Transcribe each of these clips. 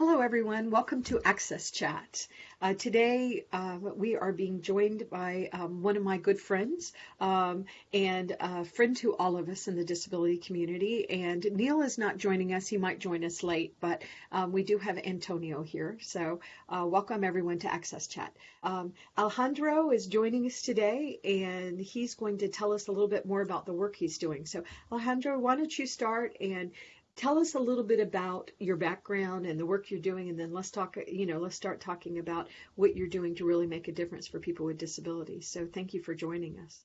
Hello, everyone. Welcome to Access Chat. Uh, today, uh, we are being joined by um, one of my good friends um, and a friend to all of us in the disability community. And Neil is not joining us. He might join us late, but um, we do have Antonio here. So, uh, welcome everyone to Access Chat. Um, Alejandro is joining us today, and he's going to tell us a little bit more about the work he's doing. So, Alejandro, why don't you start and tell us a little bit about your background and the work you're doing, and then let's talk, you know, let's start talking about what you're doing to really make a difference for people with disabilities. So thank you for joining us.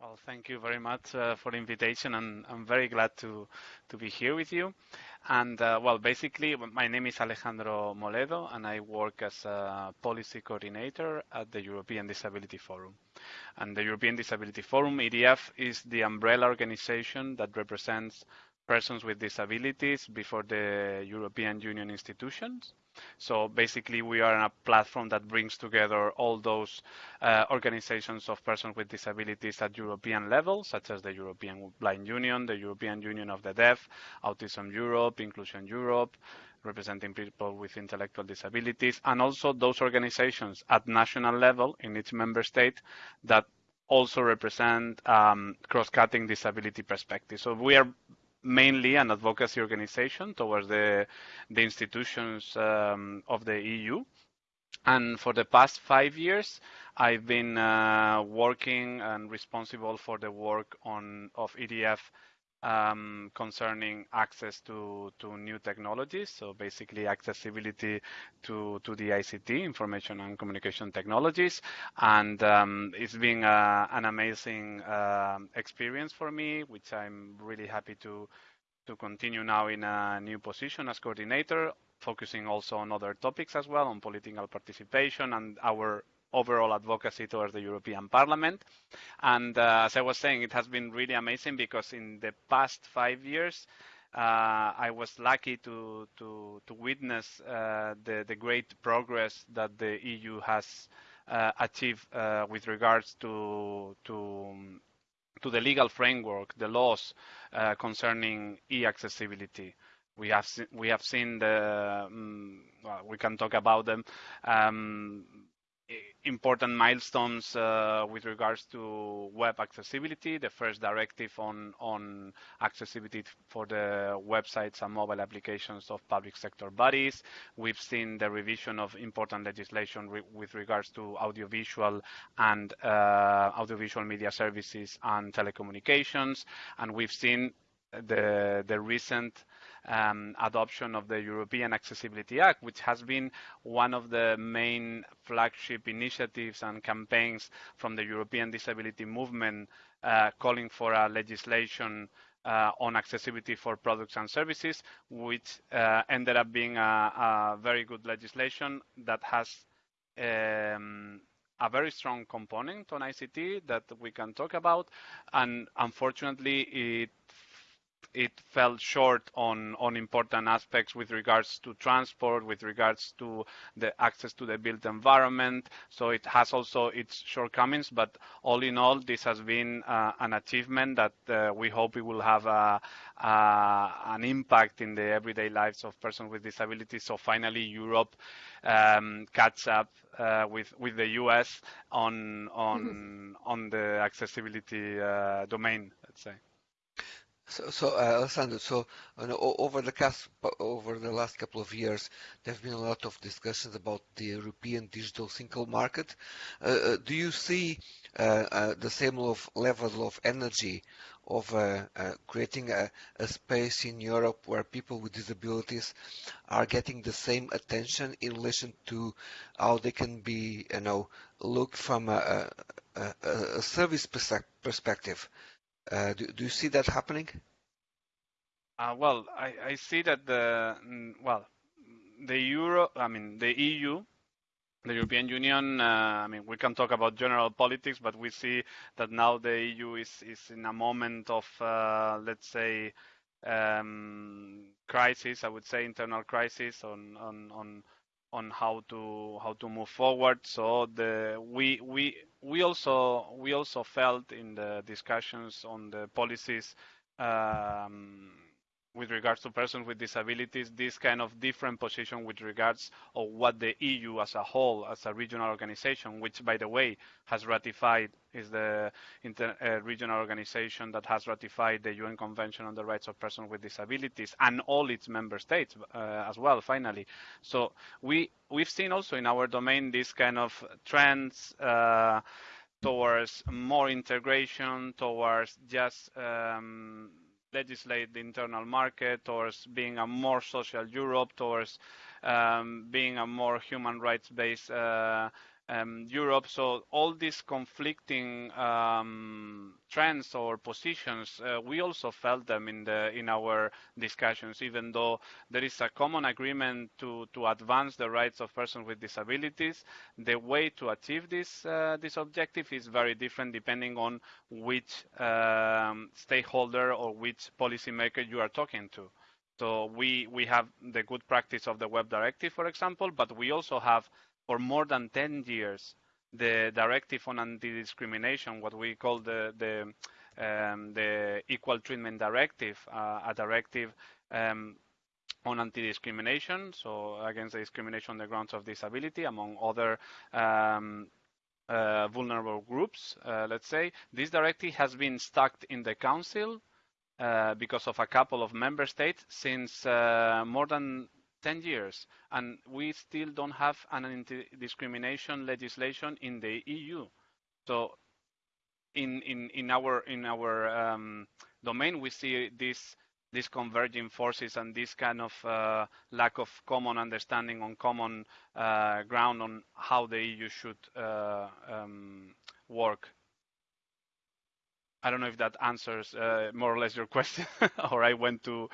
Well, thank you very much uh, for the invitation, and I'm very glad to to be here with you. And uh, well, basically, my name is Alejandro Moledo, and I work as a policy coordinator at the European Disability Forum. And the European Disability Forum, EDF, is the umbrella organization that represents persons with disabilities before the European Union institutions. So basically, we are a platform that brings together all those uh, organizations of persons with disabilities at European level, such as the European Blind Union, the European Union of the Deaf, Autism Europe, Inclusion Europe, representing people with intellectual disabilities, and also those organizations at national level in each member state that also represent um, cross-cutting disability perspectives. So we are mainly an advocacy organization towards the, the institutions um, of the EU. And for the past five years, I've been uh, working and responsible for the work on of EDF um, concerning access to, to new technologies. So basically accessibility to, to the ICT, information and communication technologies. And um, it's been uh, an amazing uh, experience for me, which I'm really happy to, to continue now in a new position as coordinator, focusing also on other topics as well, on political participation and our overall advocacy towards the European Parliament. And uh, as I was saying, it has been really amazing because in the past five years, uh, I was lucky to to, to witness uh, the the great progress that the EU has uh, achieved uh, with regards to to to the legal framework, the laws uh, concerning e-accessibility. We have we have seen the um, well, we can talk about them um, important milestones uh, with regards to web accessibility, the first directive on, on accessibility for the websites and mobile applications of public sector bodies. We've seen the revision of important legislation re with regards to audiovisual and uh, audiovisual media services and telecommunications. And we've seen the, the recent um, adoption of the European Accessibility Act, which has been one of the main flagship initiatives and campaigns from the European disability movement uh, calling for a legislation uh, on accessibility for products and services, which uh, ended up being a, a, very good legislation that has um, a very strong component on ICT that we can talk about. And unfortunately, it it fell short on, on important aspects with regards to transport, with regards to the access to the built environment. So it has also its shortcomings, but all in all, this has been uh, an achievement that uh, we hope it will have a, a, an impact in the everyday lives of persons with disabilities. So finally, Europe um, catch up uh, with with the US on on mm-hmm. on the accessibility uh, domain, let's say. So, so uh, Alessandro, so over the cast, over the last couple of years, there have been a lot of discussions about the European digital single market. Uh, uh do you see uh, uh, the same level of energy of uh, creating a, a, space in Europe where people with disabilities are getting the same attention in relation to how they can be, you know, looked from a, a, a service perspective? Uh, do, do you see that happening? Uh, well, I, I see that the mm, well, the euro, I mean the EU, the European Union. Uh, I mean, we can talk about general politics, but we see that now the EU is is in a moment of uh, let's say um, crisis. I would say internal crisis on on on on how to how to move forward. So the we we we also we also felt in the discussions on the policies um, with regards to persons with disabilities, this kind of different position with regards of what the EU as a whole, as a regional organization, which by the way has ratified, is the inter, uh, regional organization that has ratified the UN Convention on the Rights of Persons with Disabilities and all its member states uh, as well. Finally, so we we've seen also in our domain this kind of trends. Uh, towards more integration, towards just um, legislate the internal market, towards being a more social Europe, towards um, being a more human rights based uh, um, Europe. So all these conflicting um, trends or positions, uh, we also felt them in the in our discussions. Even though there is a common agreement to to advance the rights of persons with disabilities, the way to achieve this uh, this objective is very different depending on which um, stakeholder or which policymaker you are talking to. So we we have the good practice of the web directive, for example, but we also have for more than 10 years the directive on anti-discrimination, what we call the the, um, the equal treatment directive, uh, a directive um, on anti-discrimination, so against discrimination on the grounds of disability, among other um, uh, vulnerable groups, uh, let's say. This directive has been stuck in the Council uh, because of a couple of member states since uh, more than 10 years, and we still don't have an anti-discrimination legislation in the EU. So in, in, in our, in our um, domain, we see this these converging forces and this kind of uh, lack of common understanding on common uh, ground on how the EU should uh, um, work I don't know if that answers uh, more or less your question, or I went too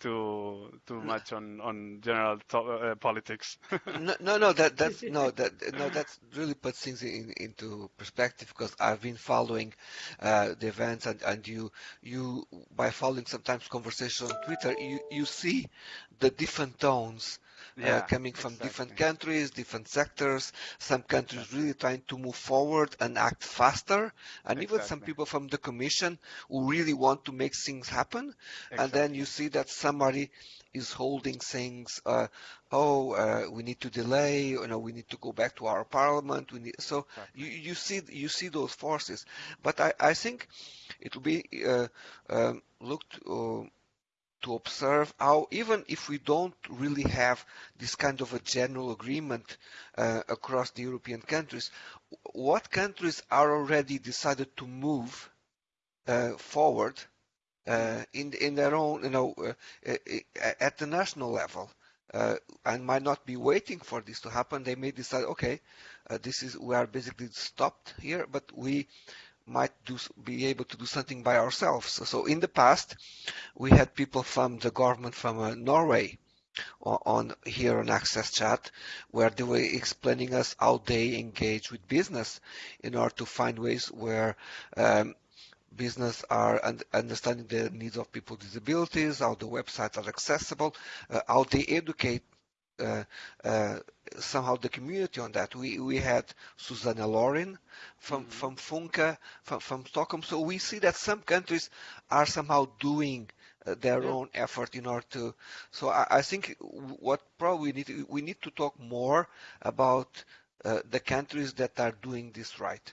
too too much on on general uh, politics. no, no, no, that that's no that no that really puts things in, into perspective because I've been following uh, the events and and you you by following sometimes conversation on Twitter you you see the different tones yeah, uh, coming from exactly. different countries, different sectors. Some countries exactly. really trying to move forward and act faster, and exactly. even some people from the Commission who really want to make things happen. And then you see that somebody is holding things. Uh, oh, uh, we need to delay. You know, we need to go back to our parliament. We need, so you, you see you see those forces. But I, I think it will be uh, um, looked uh, to observe how even if we don't really have this kind of a general agreement uh, across the European countries, what countries are already decided to move uh, forward uh, in in their own, you know, uh, uh, at the national level, uh, and might not be waiting for this to happen. They may decide, okay, this is we are basically stopped here, but we might do, be able to do something by ourselves. So in the past, we had people from the government from uh, Norway on, on, here on Access Chat, where they were explaining us how they engage with business in order to find ways where um, business are un- understanding the needs of people with disabilities, how the websites are accessible, uh, how they educate somehow the community on that. We we had Susanna Laurin from mm-hmm. from Funka from, from Stockholm. So we see that some countries are somehow doing uh, their yeah. own effort in order to. So I, I, think what probably we need to, we need to talk more about uh, the countries that are doing this right.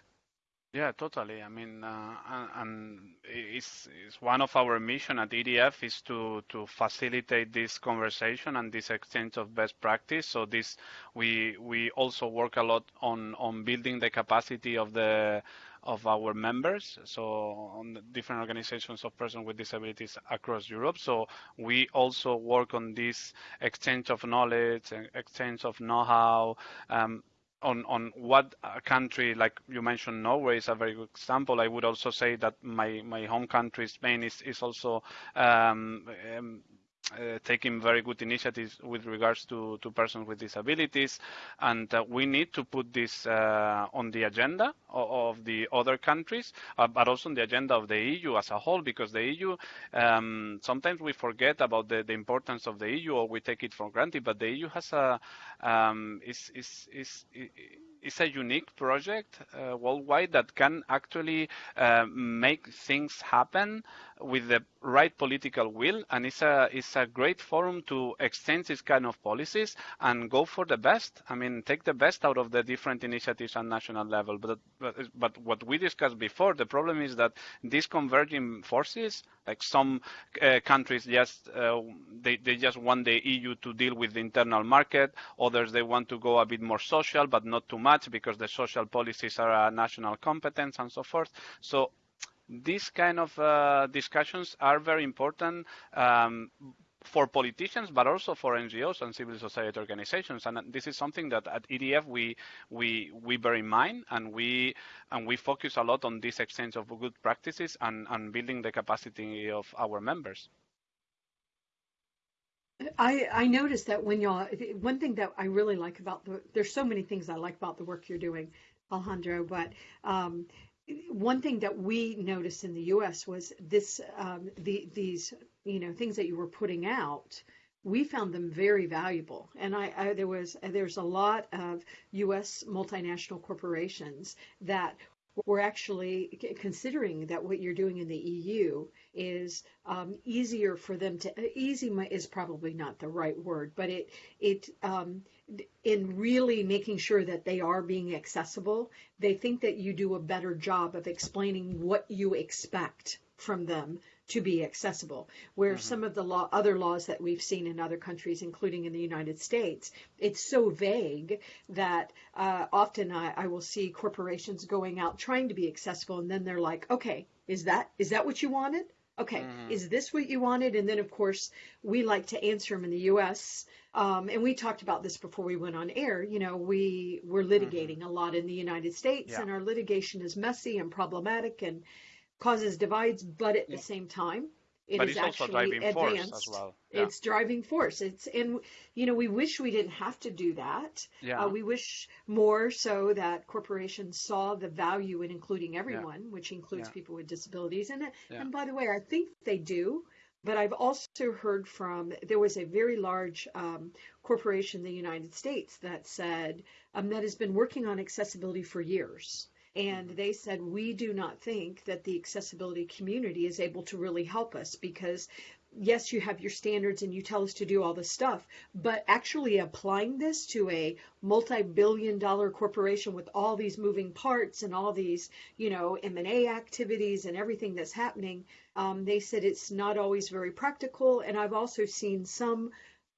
Yeah, totally. I mean, uh, and it's, it's one of our mission at EDF is to to facilitate this conversation and this exchange of best practice. So this we we also work a lot on on building the capacity of the of our members, so on different organizations of persons with disabilities across Europe. So we also work on this exchange of knowledge, exchange of know-how, um, on on what a country like you mentioned Norway is a very good example. I would also say that my my home country Spain is is also um, um, uh, taking very good initiatives with regards to, to persons with disabilities, and uh, we need to put this uh, on the agenda of, of the other countries, uh, but also on the agenda of the EU as a whole, because the EU um, sometimes we forget about the, the, importance of the EU or we take it for granted, but the EU has a um, is, is, is, is it's a unique project uh, worldwide that can actually uh, make things happen with the right political will, and it's a it's a great forum to exchange this kind of policies and go for the best. I mean, take the best out of the different initiatives on national level. But but, but what we discussed before, the problem is that these converging forces, like some uh, countries just uh, they they just want the EU to deal with the internal market. Others they want to go a bit more social, but not too much because the social policies are a national competence and so forth. So these kind of uh, discussions are very important um, for politicians, but also for NGOs and civil society organizations. And this is something that at EDF we we we bear in mind, and we and we focus a lot on this exchange of good practices and, and building the capacity of our members. I, I noticed that when y'all, one thing that I really like about the, there's so many things I like about the work you're doing, Alejandro, but um, one thing that we noticed in the U.S. was this um, the, these you know things that you were putting out. We found them very valuable, and I, I there was there's a lot of U.S. multinational corporations that were actually considering that what you're doing in the EU is um, easier for them to easy is probably not the right word, but it it um, in really making sure that they are being accessible, they think that you do a better job of explaining what you expect from them to be accessible. Where mm-hmm. some of the law, other laws that we've seen in other countries, including in the United States, it's so vague that uh, often I, I will see corporations going out trying to be accessible, and then they're like, "Okay, is that is that what you wanted? Okay, mm-hmm. is this what you wanted?" And then of course we like to answer them in the U.S. Um, and we talked about this before we went on air. You know, we we're mm-hmm. litigating mm-hmm. a lot in the United States, yeah. and our litigation is messy and problematic and causes divides, but at yeah. the same time, it but is actually advanced. Well. Yeah. It's driving force. It's and you know we wish we didn't have to do that. Yeah. Uh, we wish more so that corporations saw the value in including everyone, yeah. which includes yeah. people with disabilities. And and by the way, I think they do. But I've also heard from there was a very large um, corporation in the United States that said um, that has been working on accessibility for years and they said, we do not think that the accessibility community is able to really help us because yes, you have your standards and you tell us to do all this stuff, but actually applying this to a multi-billion dollar corporation with all these moving parts and all these, you know, M&A activities and everything that's happening, um, they said it's not always very practical. And I've also seen some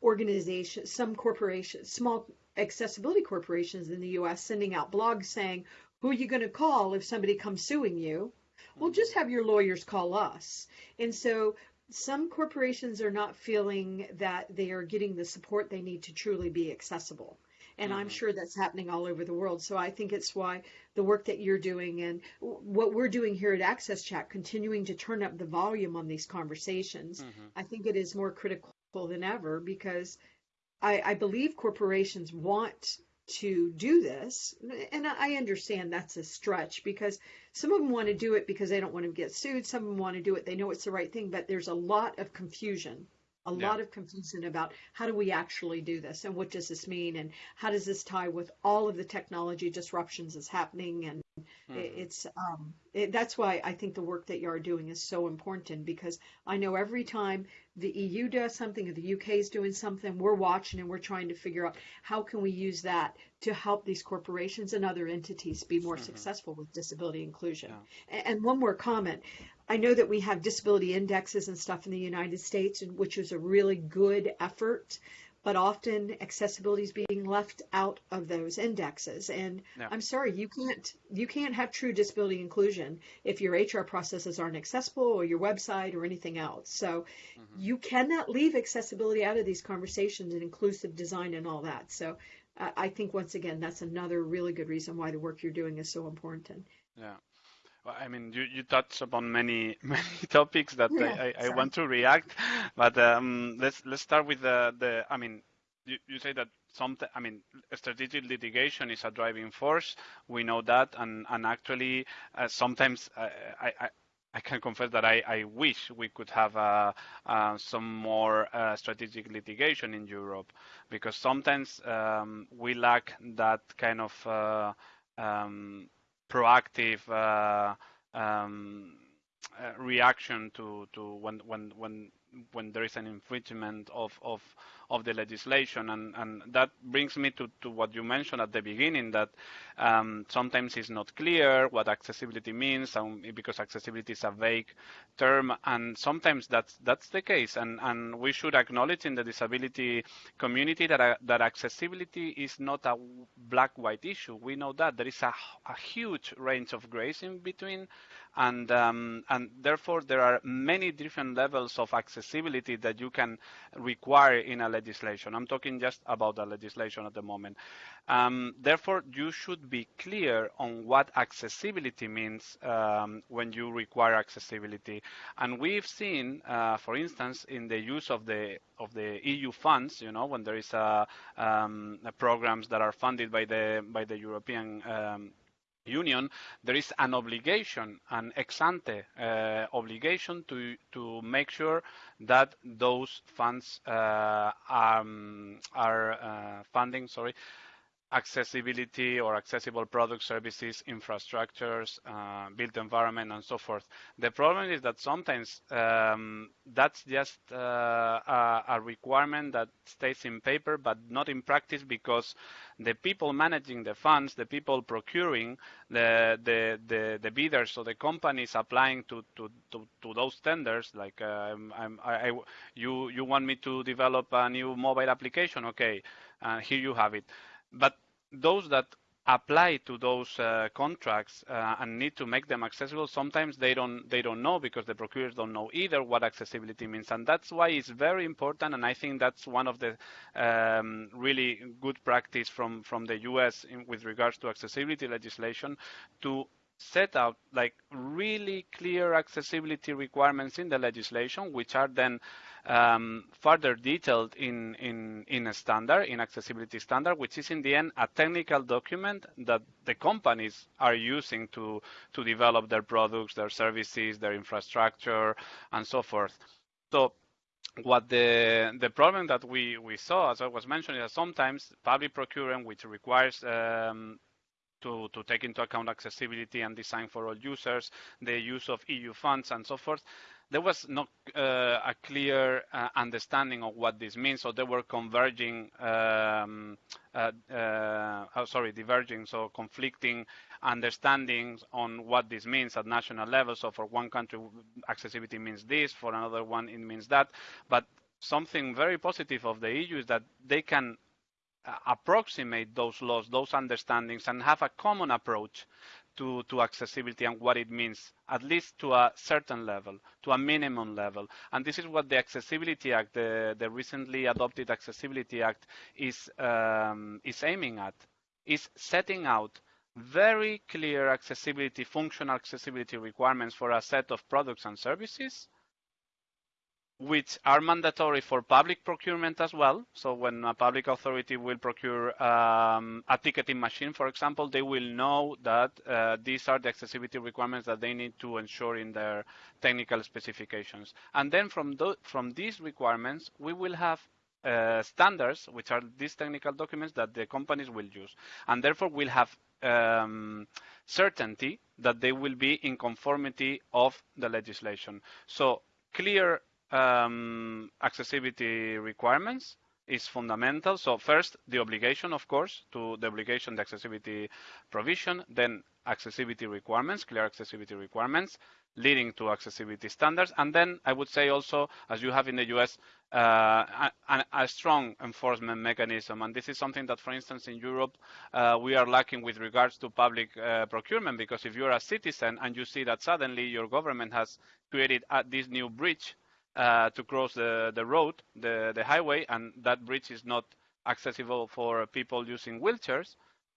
organizations, some corporations, small accessibility corporations in the US sending out blogs saying, who are you going to call if somebody comes suing you? Well, mm-hmm. just have your lawyers call us. And so some corporations are not feeling that they are getting the support they need to truly be accessible. And mm-hmm. I'm sure that's happening all over the world. So I think it's why the work that you're doing and what we're doing here at Access Chat, continuing to turn up the volume on these conversations, mm-hmm. I think it is more critical than ever because I, I believe corporations want to do this. And I understand that's a stretch because some of them want to do it because they don't want to get sued. Some of them want to do it, they know it's the right thing, but there's a lot of confusion. A yeah. lot of confusion about how do we actually do this and what does this mean and how does this tie with all of the technology disruptions that's happening and mm-hmm. it's um, it, that's why I think the work that you are doing is so important because I know every time the EU does something or the UK is doing something, we're watching and we're trying to figure out how can we use that to help these corporations and other entities be more mm-hmm. successful with disability inclusion. Yeah. And one more comment. I know that we have disability indexes and stuff in the United States, which is a really good effort but often accessibility is being left out of those indexes. And yeah. I'm sorry, you can't you can't have true disability inclusion if your HR processes aren't accessible or your website or anything else. So mm-hmm. you cannot leave accessibility out of these conversations and inclusive design and all that. So I think once again that's another really good reason why the work you're doing is so important. Yeah. Well, I mean, you, you touched upon many many topics that yeah, I, I, I, want to react, but um, let's let's start with the the. I mean, you, you say that some. I mean, strategic litigation is a driving force. We know that, and and actually uh, sometimes uh, I, I I can confess that I, I wish we could have uh, uh, some more uh, strategic litigation in Europe because sometimes um, we lack that kind of uh, um, proactive uh, um, uh, reaction to to when when when when there is an infringement of of of the legislation. And and that brings me to to what you mentioned at the beginning that um, sometimes it's not clear what accessibility means um, because accessibility is a vague term. And sometimes that's that's the case. And and we should acknowledge in the disability community that uh, that accessibility is not a black white issue. We know that there is a, a huge range of grays in between. And um, and therefore there are many different levels of accessibility that you can require in a legislation. I'm talking just about the legislation at the moment. Um, therefore, you should be clear on what accessibility means um, when you require accessibility. And we've seen, uh, for instance, in the use of the of the EU funds, you know, when there is a, um, programs that are funded by the by the European um, Union, there is an obligation, an ex ante uh, obligation to to make sure that those funds uh, um, are uh, funding, sorry, accessibility or accessible products, services, infrastructures, uh, built environment, and so forth. The problem is that sometimes um, that's just uh, a, a, requirement that stays in paper, but not in practice because the people managing the funds, the people procuring, the the the, the bidders, so the companies applying to to, to, to those tenders, like um, I, I, you you want me to develop a new mobile application, okay, uh, here you have it but those that apply to those uh, contracts uh, and need to make them accessible sometimes they don't they don't know because the procurers don't know either what accessibility means. And that's why it's very important and i think that's one of the um, really good practice from from the us in, with regards to accessibility legislation to set out like really clear accessibility requirements in the legislation which are then um, further detailed in, in, in a standard, in accessibility standard, which is in the end a technical document that the companies are using to, to develop their products, their services, their infrastructure, and so forth. So what the the problem that we we saw, as I was mentioning, is sometimes public procurement, which requires um, to, to take into account accessibility and design for all users, the use of EU funds and so forth, there was not uh, a clear uh, understanding of what this means. So they were converging, um, uh, oh, sorry, diverging, so conflicting understandings on what this means at national level. So for one country, accessibility means this, for another one, it means that. But something very positive of the EU is that they can approximate those laws, those understandings, and have a common approach to, to accessibility and what it means, at least to a certain level, to a minimum level. And this is what the Accessibility Act, the, the recently adopted Accessibility Act, is, um, is aiming at, is setting out very clear accessibility, functional accessibility requirements for a set of products and services which are mandatory for public procurement as well. So when a public authority will procure um, a ticketing machine, for example, they will know that uh, these are the accessibility requirements that they need to ensure in their technical specifications. And then from, from these requirements, we will have uh, standards, which are these technical documents that the companies will use. And therefore, we'll have um, certainty that they will be in conformity of the legislation. So clear um, accessibility requirements is fundamental. So first, the obligation, of course, to the obligation, the accessibility provision, then accessibility requirements, clear accessibility requirements, leading to accessibility standards. And then I would say also, as you have in the US, uh, a, a, strong enforcement mechanism. And this is something that, for instance, in Europe, uh, we are lacking with regards to public uh, procurement, because if you're a citizen and you see that suddenly your government has created this new bridge uh, to cross the, the road, the, the highway, and that bridge is not accessible for people using wheelchairs,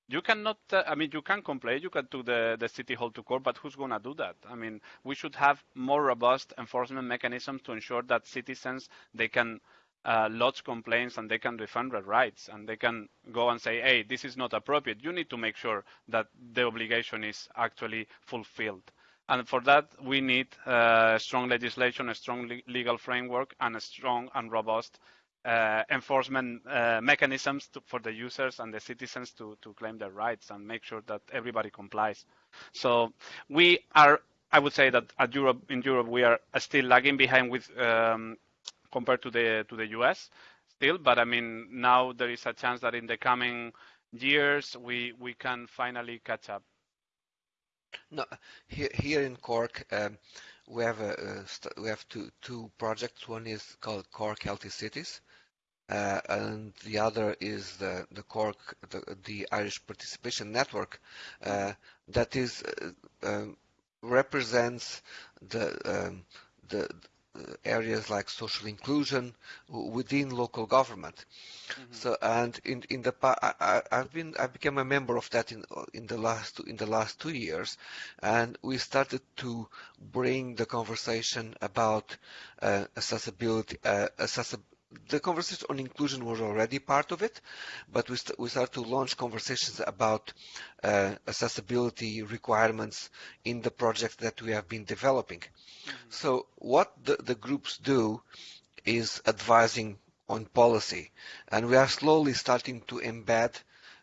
you cannot, uh, I mean, you can complain, you can do the, the city hall to court, but who's going to do that? I mean, we should have more robust enforcement mechanisms to ensure that citizens, they can uh, lodge complaints and they can defend their rights and they can go and say, hey, this is not appropriate. You need to make sure that the obligation is actually fulfilled. And for that, we need uh, strong legislation, a strong le legal framework, and a strong and robust uh, enforcement uh, mechanisms to, for the users and the citizens to, to claim their rights and make sure that everybody complies. So we are I would say that at Europe, in Europe, we are still lagging behind with um, compared to the to the US still. But I mean, now there is a chance that in the coming years we we can finally catch up. No, here here in Cork, um, we have a, a we have two two projects. One is called Cork Healthy Cities, uh, and the other is the the Cork the, the Irish Participation Network, uh, that is uh, um, represents the um, the areas like social inclusion within local government. Mm-hmm. So and in in the I, have been I became a member of that in in the last in the last two years, and we started to bring the conversation about uh, accessibility uh, accessibility the conversation on inclusion was already part of it, but we, st we started to launch conversations about uh, accessibility requirements in the project that we have been developing. Mm -hmm. So what the, the groups do is advising on policy, and we are slowly starting to embed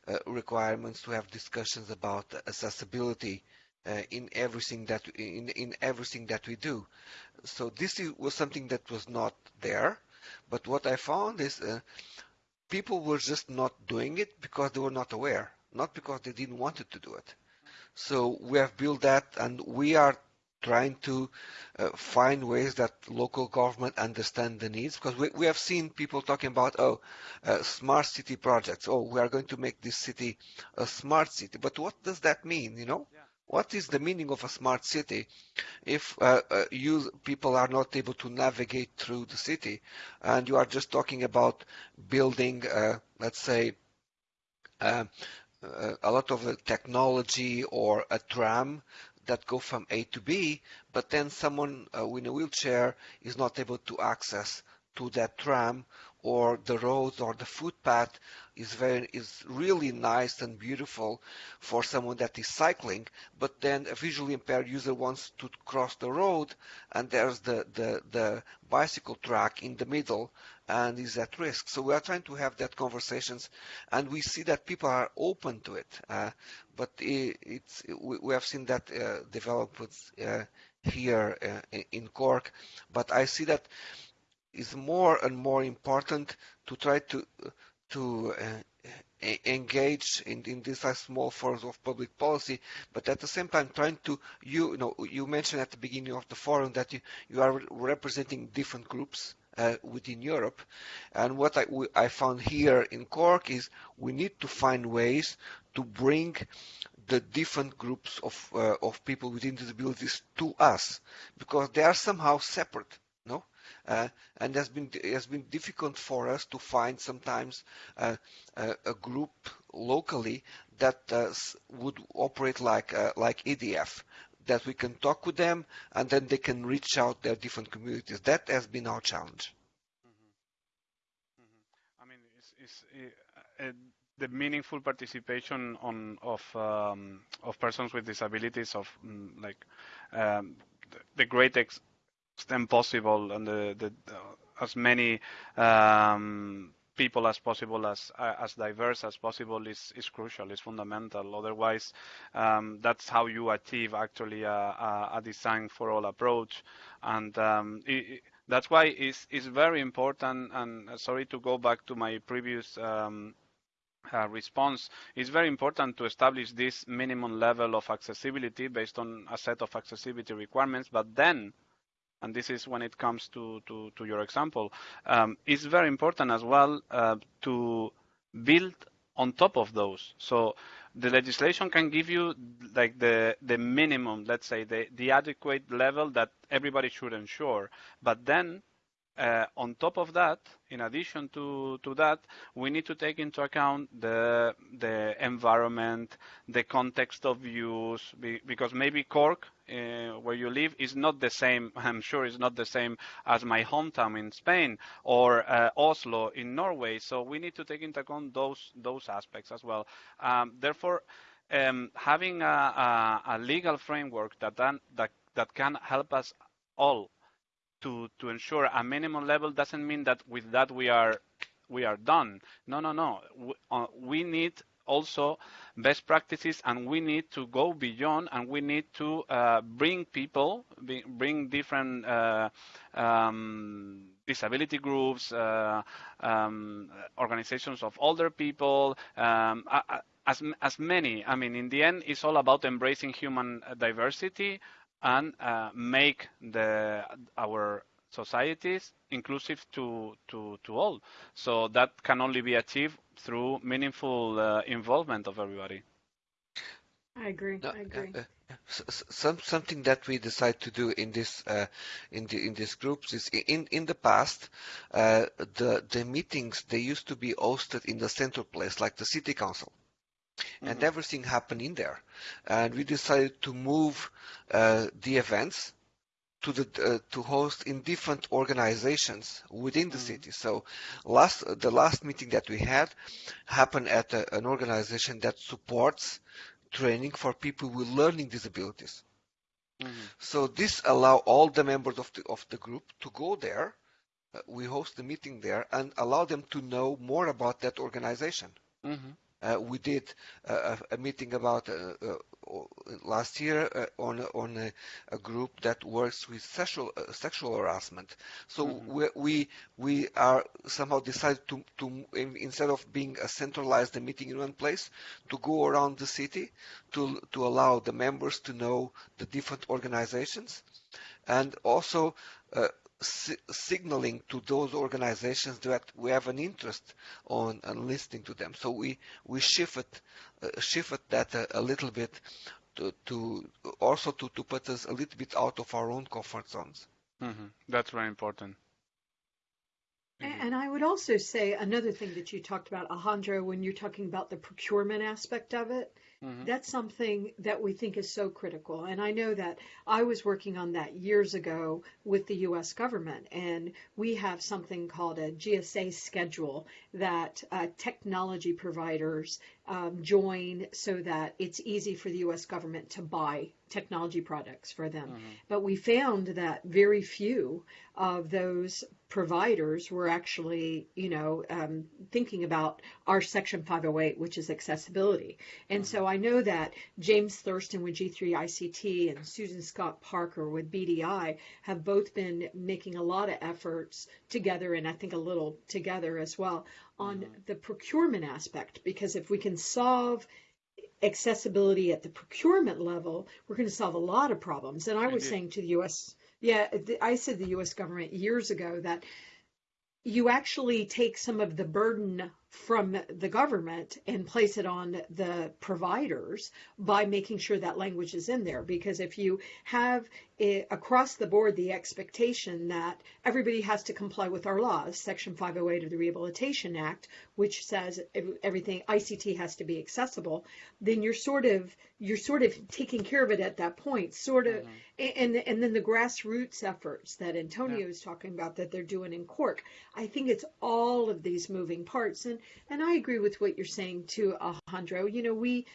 uh, requirements to have discussions about accessibility uh, in everything that in in everything that we do. So this was something that was not there but what I found is uh, people were just not doing it because they were not aware, not because they didn't want to do it. So we have built that, and we are trying to uh, find ways that local government understand the needs because we, we have seen people talking about oh uh, smart city projects oh we are going to make this city a smart city but what does that mean you know yeah. What is the meaning of a smart city? If uh, uh, you people are not able to navigate through the city and you are just talking about building, uh, let's say, uh, uh, a lot of technology or a tram that go from A to B, but then someone uh, in a wheelchair is not able to access to that tram or the roads or the footpath is very is really nice and beautiful for someone that is cycling but then a visually impaired user wants to cross the road and there's the the, the bicycle track in the middle and is at risk. So we are trying to have that conversations and we see that people are open to it uh, but it, it's we, have seen that uh, develop uh, here uh, in Cork but I see that is more and more important to try to to uh, engage in, in these small forms of public policy, but at the same time trying to you, you know you mentioned at the beginning of the forum that you, you are representing different groups uh, within Europe, and what I, I found here in Cork is we need to find ways to bring the different groups of uh, of people with disabilities to us because they are somehow separate uh, and has been it has been difficult for us to find sometimes uh, a, a, group locally that uh, would operate like uh, like EDF that we can talk with them and then they can reach out their different communities that has been our challenge mm-hmm. Mm-hmm. I mean it's, it's uh, the meaningful participation on of um, of persons with disabilities of mm, like um, the, the great ex extent possible and the, the as many um, people as possible, as as diverse as possible, is is crucial, is fundamental. Otherwise, um, that's how you achieve actually a, a, a design for all approach, and um, it, that's why it's it's very important. And uh, sorry to go back to my previous. Um, uh, response it's very important to establish this minimum level of accessibility based on a set of accessibility requirements but then and this is when it comes to, to, to your example, um, it's very important as well uh, to build on top of those. So the legislation can give you like the the minimum, let's say the the adequate level that everybody should ensure, but then uh, on top of that, in addition to, to that, we need to take into account the the environment, the context of use, because maybe Cork, uh, where you live, is not the same. I'm sure it's not the same as my hometown in Spain or uh, Oslo in Norway. So we need to take into account those those aspects as well. Um, therefore, um, having a, a, a, legal framework that, that that can help us all to to ensure a minimum level doesn't mean that with that we are we are done. No, no, no. We, uh, we need also best practices, and we need to go beyond, and we need to uh, bring people, bring different uh, um, disability groups, uh, um, organizations of older people, um, as, as many. I mean, in the end, it's all about embracing human diversity and uh, make the our societies inclusive to, to, to all. So that can only be achieved through meaningful uh, involvement of everybody. I agree. No, I agree. Uh, some something that we decide to do in this uh, in the in these groups is in in the past uh, the the meetings they used to be hosted in the central place like the city council mm-hmm. and everything happened in there and we decided to move uh, the events to the uh, to host in different organizations within the mm. city. So last the last meeting that we had happened at a, an organization that supports training for people with learning disabilities. Mm. So this allow all the members of the of the group to go there. Uh, we host the meeting there and allow them to know more about that organization. Uh, we did a, a meeting about uh, uh, last year uh, on on a, a, group that works with sexual uh, sexual harassment. So mm-hmm. we, we we are somehow decided to to instead of being a centralized meeting in one place, to go around the city to to allow the members to know the different organizations, and also uh, si signaling to those organizations that we have an interest on, on listening to them. So we we shifted uh, shifted that a, a, little bit to, to also to, to put us a little bit out of our own comfort zones. Mm -hmm. That's very important. And I would also say another thing that you talked about, Alejandro, when you're talking about the procurement aspect of it, Mm-hmm. That's something that we think is so critical. And I know that I was working on that years ago with the US government, and we have something called a GSA schedule that uh, technology providers um, join so that it's easy for the US government to buy technology products for them. Mm-hmm. But we found that very few of those providers were actually, you know, um, thinking about our Section 508, which is accessibility. And mm-hmm. so I know that James Thurston with G3 ICT and Susan Scott Parker with BDI have both been making a lot of efforts together, and I think a little together as well, on the procurement aspect. Because if we can solve accessibility at the procurement level, we're going to solve a lot of problems. And I was saying to the U.S. Yeah, I said the U.S. government years ago that you actually take some of the burden from the government and place it on the providers by making sure that language is in there. Because if you have it, across the board the expectation that everybody has to comply with our laws, Section 508 of the Rehabilitation Act, which says everything ICT has to be accessible, then you're sort of you're sort of taking care of it at that point, sort of, mm-hmm. and and then the grassroots efforts that Antonio yeah. is talking about that they're doing in Cork. I think it's all of these moving parts, and and I agree with what you're saying too, Alejandro. You know, we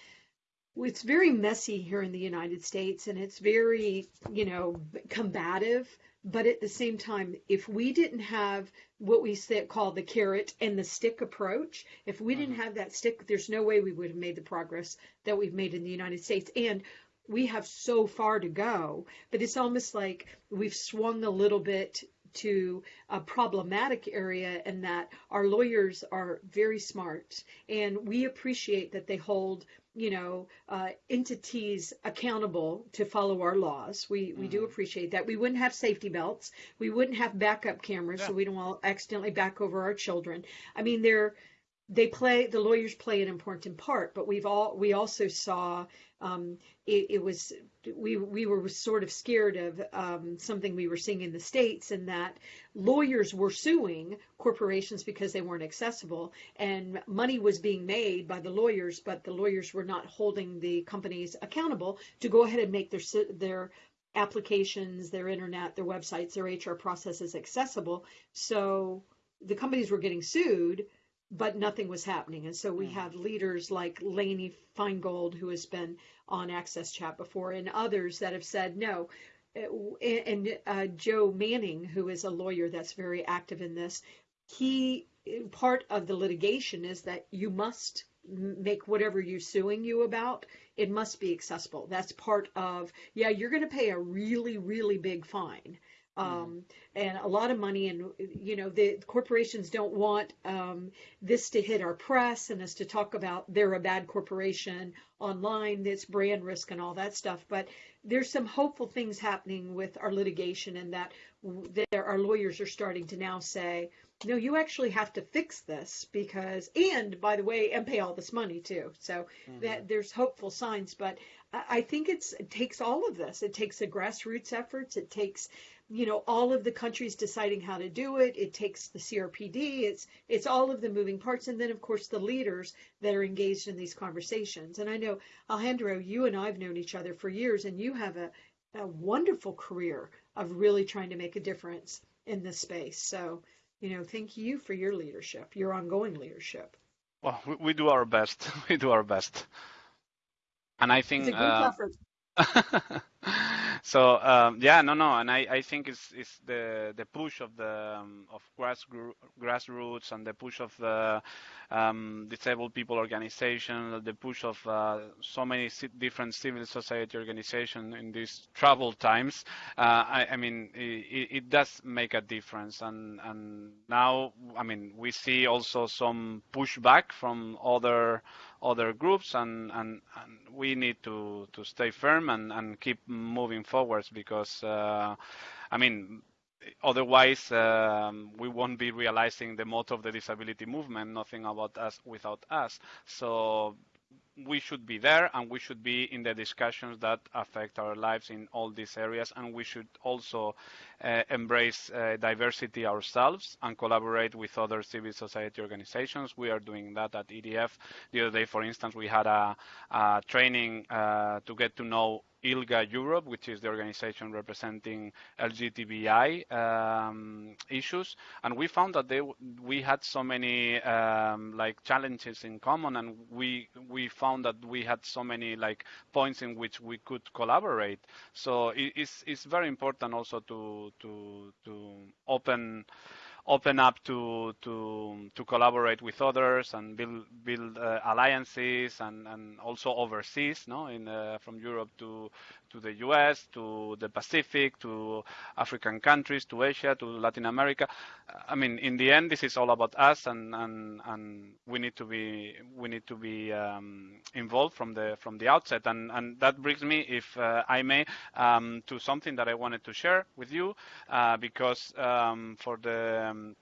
it's very messy here in the United States and it's very, you know, combative. But at the same time, if we didn't have what we say, call the carrot and the stick approach, if we didn't mm-hmm. have that stick, there's no way we would have made the progress that we've made in the United States. And we have so far to go, but it's almost like we've swung a little bit to a problematic area and that our lawyers are very smart. And we appreciate that they hold you know uh, entities accountable to follow our laws. We we mm-hmm. do appreciate that. We wouldn't have safety belts. We wouldn't have backup cameras yeah. so we don't all accidentally back over our children. I mean they're they play the lawyers play an important part but we've all we also saw um, it, it, was we we were sort of scared of um, something we were seeing in the states, and that lawyers were suing corporations because they weren't accessible, and money was being made by the lawyers, but the lawyers were not holding the companies accountable to go ahead and make their their applications, their internet, their websites, their HR processes accessible. So the companies were getting sued but nothing was happening. And so we have leaders like Lainey Feingold, who has been on Access Chat before, and others that have said no. Uh, and uh, Joe Manning, who is a lawyer that's very active in this, he part of the litigation is that you must make whatever you're suing you about, it must be accessible. That's part of, yeah, you're going to pay a really, really big fine. Um, mm-hmm. and a lot of money and you know the corporations don't want um, this to hit our press and us to talk about they're a bad corporation online that's brand risk and all that stuff but there's some hopeful things happening with our litigation and that there our lawyers are starting to now say no, you actually have to fix this because, and by the way, and pay all this money too. So mm-hmm. that there's hopeful signs, but I think it's it takes all of this. It takes the grassroots efforts. It takes, you know, all of the countries deciding how to do it. It takes the CRPD. It's it's all of the moving parts, and then of course the leaders that are engaged in these conversations. And I know Alejandro, you and I've known each other for years, and you have a a wonderful career of really trying to make a difference in this space. So you know, thank you for your leadership, your ongoing leadership. Well, we, we do our best. we do our best. And I think it's a uh, effort. so um, yeah, no, no, and I, I think it's, it's the the push of the um, of grass grassroots and the push of the um, disabled people organization, the push of uh, so many different civil society organizations in these troubled times. Uh, I, I, mean, it, it, does make a difference, and and now, I mean, we see also some pushback from other other groups, and, and, and we need to, to stay firm and, and keep moving forwards because, uh, I mean, otherwise um, we won't be realizing the motto of the disability movement nothing about us without us. So we should be there and we should be in the discussions that affect our lives in all these areas and we should also embrace uh, diversity ourselves and collaborate with other civil society organizations. We are doing that at EDF. The other day, for instance, we had a, a training uh, to get to know ILGA Europe, which is the organization representing LGBTI um, issues, and we found that they, we had so many um, like challenges in common, and we we found that we had so many like points in which we could collaborate. So it, it's it's very important also to to to open open up to to to collaborate with others and build build uh, alliances and and also overseas no in uh, from Europe to to the US, to the Pacific, to African countries, to Asia, to Latin America. I mean, in the end, this is all about us, and and, and we need to be we need to be um, involved from the from the outset. And and that brings me, if uh, I may, um, to something that I wanted to share with you, uh, because um, for the um,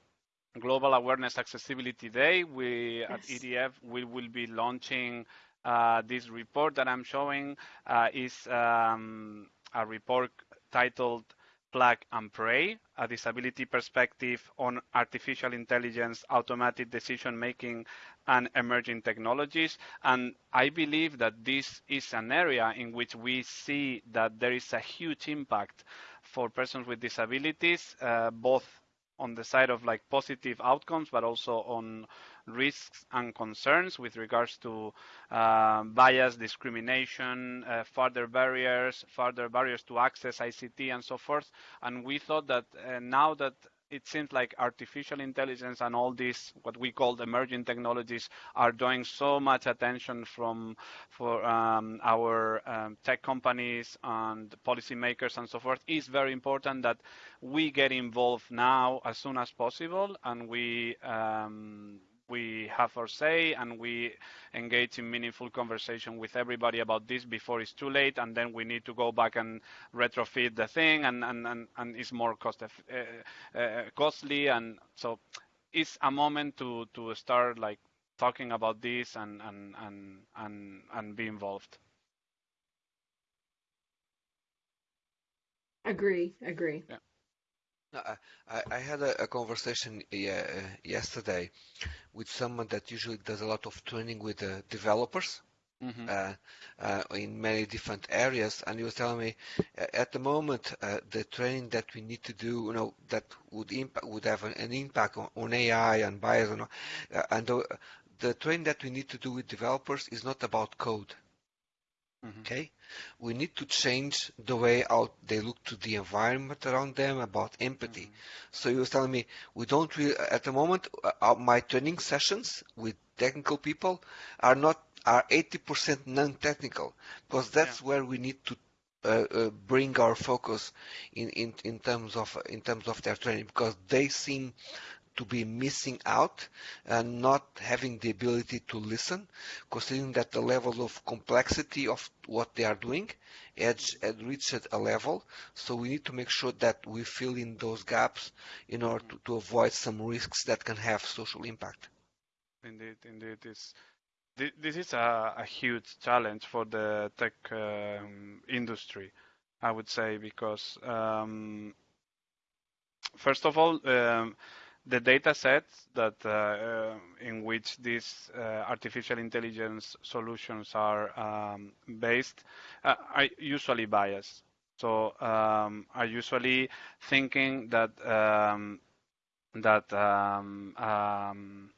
Global Awareness Accessibility Day, we yes. at EDF we will be launching uh, this report that I'm showing uh, is um, a report titled Plug and Pray, a disability perspective on artificial intelligence, automatic decision making, and emerging technologies. And I believe that this is an area in which we see that there is a huge impact for persons with disabilities, uh, both on the side of like positive outcomes, but also on risks and concerns with regards to uh, bias, discrimination, uh, further barriers, further barriers to access ICT and so forth. And we thought that uh, now that it seems like artificial intelligence and all these what we call emerging technologies are drawing so much attention from for um, our um, tech companies and policymakers and so forth. It's very important that we get involved now as soon as possible and we um, we have our say and we engage in meaningful conversation with everybody about this before it's too late and then we need to go back and retrofit the thing and and and, and it's more cost uh, uh, costly. And so it's a moment to to start like talking about this and and and and, and be involved. Agree. Agree. Yeah. I, I had a, a conversation yeah, uh, yesterday with someone that usually does a lot of training with uh, developers mm-hmm. uh, uh, in many different areas, and he was telling me at the moment uh, the training that we need to do, you know, that would impact would have an, an impact on, on, AI and bias, and, uh, and the, the training that we need to do with developers is not about code. Mm-hmm. Okay, we need to change the way out they look to the environment around them about empathy. Mm-hmm. So you were telling me we don't really at the moment. Uh, my training sessions with technical people are not are 80% non-technical because that's yeah. where we need to uh, uh, bring our focus in, in, in terms of in terms of their training because they seem to be missing out and not having the ability to listen, considering that the level of complexity of what they are doing has, reached a level. So we need to make sure that we fill in those gaps in order to, to avoid some risks that can have social impact. Indeed, indeed. It's, this is a, a huge challenge for the tech um, industry, I would say, because um, first of all, um, the data sets that uh, in which these uh, artificial intelligence solutions are um, based uh, are usually biased. So um, are usually thinking that um, that um, um,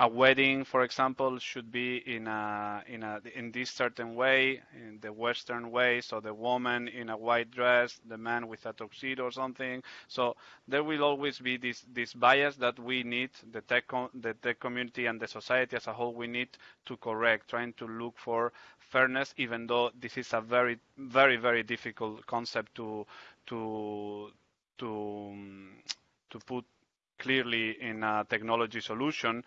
a wedding, for example, should be in a in a in this certain way, in the Western way. So the woman in a white dress, the man with a tuxedo or something. So there will always be this this bias that we need the tech the tech community and the society as a whole we need to correct, trying to look for fairness, even though this is a very very very difficult concept to to to to put clearly in a technology solution.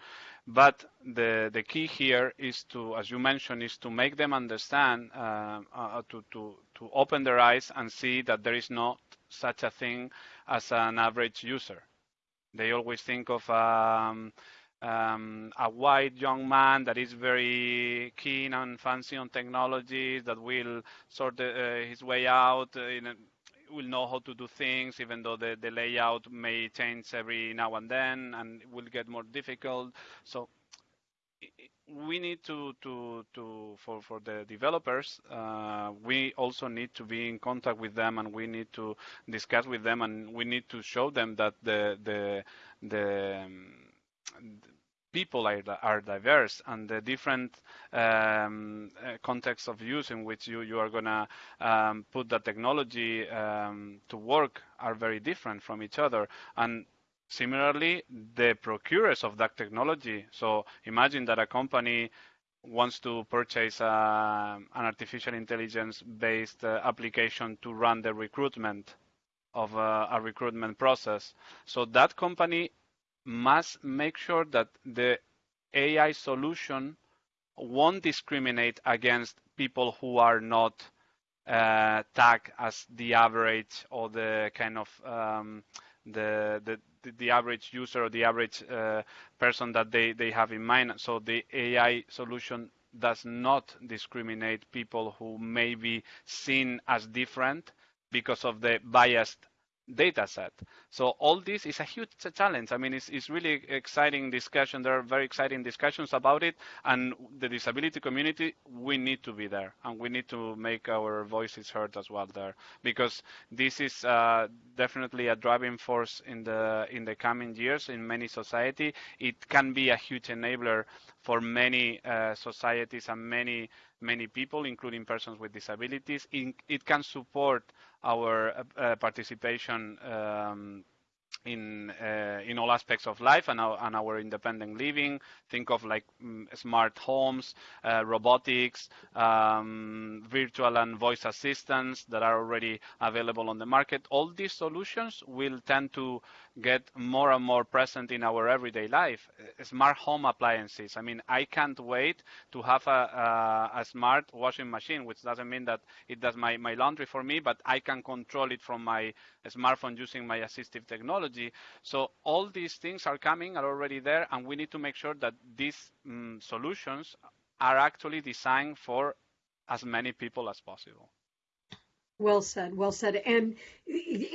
But the, the key here is to, as you mentioned, is to make them understand, uh, uh, to, to, to open their eyes and see that there is not such a thing as an average user. They always think of um, um, a white young man that is very keen and fancy on technology that will sort uh, his way out in a, will know how to do things, even though the, the layout may change every now and then and will get more difficult. So we need to to to for for the developers uh, we also need to be in contact with them and we need to discuss with them and we need to show them that the the the um, people are, are diverse and the different um, uh, contexts of use in which you, you are going to um, put the technology um, to work are very different from each other. And similarly, the procurers of that technology. So imagine that a company wants to purchase uh, an artificial intelligence based uh, application to run the recruitment of uh, a recruitment process. So that company must make sure that the AI solution won't discriminate against people who are not uh, tagged as the average or the kind of um, the, the the average user or the average uh, person that they, they have in mind. So the AI solution does not discriminate people who may be seen as different because of the biased data set. So all this is a huge challenge. I mean, it's, it's really exciting discussion. There are very exciting discussions about it, and the disability community, we need to be there, and we need to make our voices heard as well there, because this is uh, definitely a driving force in the in the coming years in many society. It can be a huge enabler for many uh, societies and many many people, including persons with disabilities. it can support our uh, uh, participation um, in uh, in all aspects of life and our, and our independent living. Think of like mm, smart homes, uh, robotics, um, virtual and voice assistants that are already available on the market. All these solutions will tend to get more and more present in our everyday life. Uh, smart home appliances. I mean, I can't wait to have a, a, a, smart washing machine, which doesn't mean that it does my, my laundry for me, but I can control it from my smartphone using my assistive technology. So all these things are coming, are already there, and we need to make sure that these um, solutions are actually designed for as many people as possible. Well said, well said. And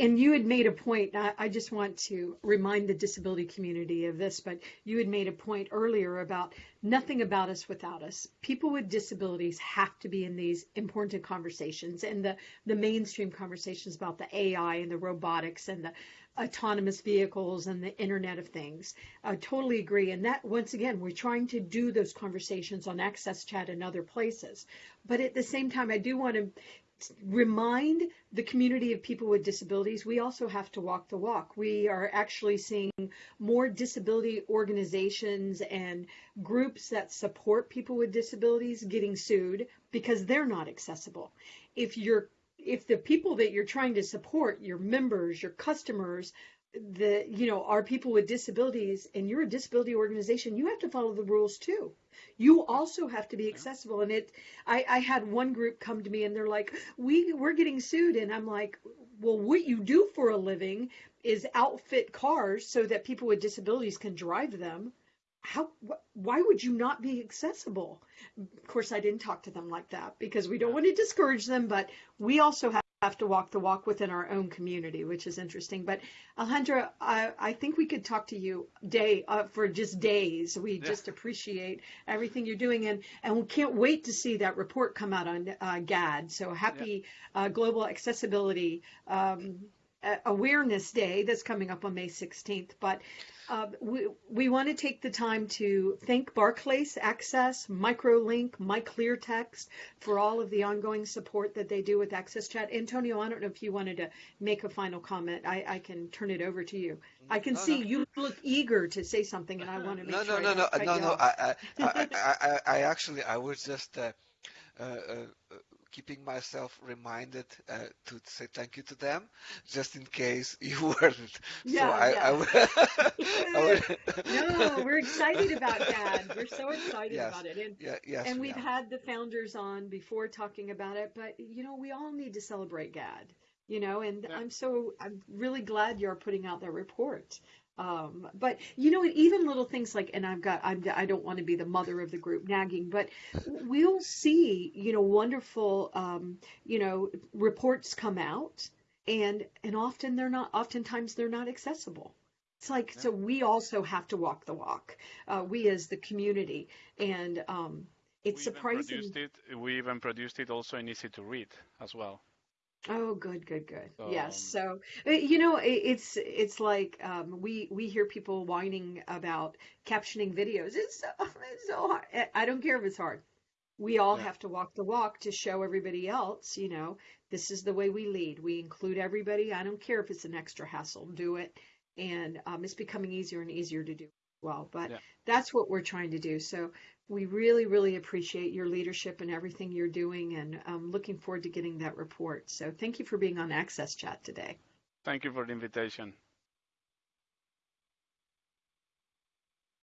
and you had made a point. I, I, just want to remind the disability community of this, but you had made a point earlier about nothing about us without us. People with disabilities have to be in these important conversations and the the mainstream conversations about the AI and the robotics and the autonomous vehicles and the Internet of Things. I totally agree. And that, once again, we're trying to do those conversations on AXSChat and other places. But at the same time, I do want to remind the community of people with disabilities we also have to walk the walk. We are actually seeing more disability organizations and groups that support people with disabilities getting sued because they're not accessible. If you're if the people that you're trying to support, your members, your customers, the you know are people with disabilities and you're a disability organization you have to follow the rules too. You also have to be accessible and it I, I had one group come to me and they're like we we're getting sued and i'm like well what you do for a living is outfit cars so that people with disabilities can drive them. How wh- why would you not be accessible? Of course i didn't talk to them like that because we don't want to discourage them but we also have have to walk the walk within our own community, which is interesting. But Alejandra, I, I think we could talk to you day uh, for just days. We yeah. just appreciate everything you're doing, and and we can't wait to see that report come out on uh, GAD. So happy yeah. uh, Global Accessibility um, Awareness Day that's coming up on May 16th. But uh, we, we want to take the time to thank Barclays Access, MicroLink, MyClearText for all of the ongoing support that they do with AXSChat. Antonio, I don't know if you wanted to make a final comment. I, I can turn it over to you. I can no, see no. you look eager to say something, and I want to make no, sure. No, no, no, no, no, no. I, I, I, I, actually, I was just. Uh, uh, uh, keeping myself reminded uh, to say thank you to them, just in case you weren't. Yeah, so I, yeah. I, I, would, no, we're excited about that. We're so excited yes, about it. And, yeah, yes, and we we've had the founders on before talking about it, but you know, we all need to celebrate GAD. You know, and yeah. I'm so I'm really glad you're putting out that report. Um, but you know, even little things like, and I've got, I'm, I don't want to be the mother of the group nagging, but we'll see, you know, wonderful, um, you know, reports come out, and and often they're not, oftentimes they're not accessible. It's like yeah. so we also have to walk the walk, uh, we as the community, and um, it's we surprising. Even it, we even produced it also in easy to read as well. Oh, good, good, good. Um, yes. So, uh, you know, it's it's like um, we we hear people whining about captioning videos. It's so, it's so hard. I don't care if it's hard. We all yeah. have to walk the walk to show everybody else, you know, this is the way we lead. We include everybody. I don't care if it's an extra hassle. Do it. And um, it's becoming easier and easier to do well. But yeah. that's what we're trying to do. So we really, really appreciate your leadership and everything you're doing, and um, looking forward to getting that report. So thank you for being on AXSChat today. Thank you for the invitation.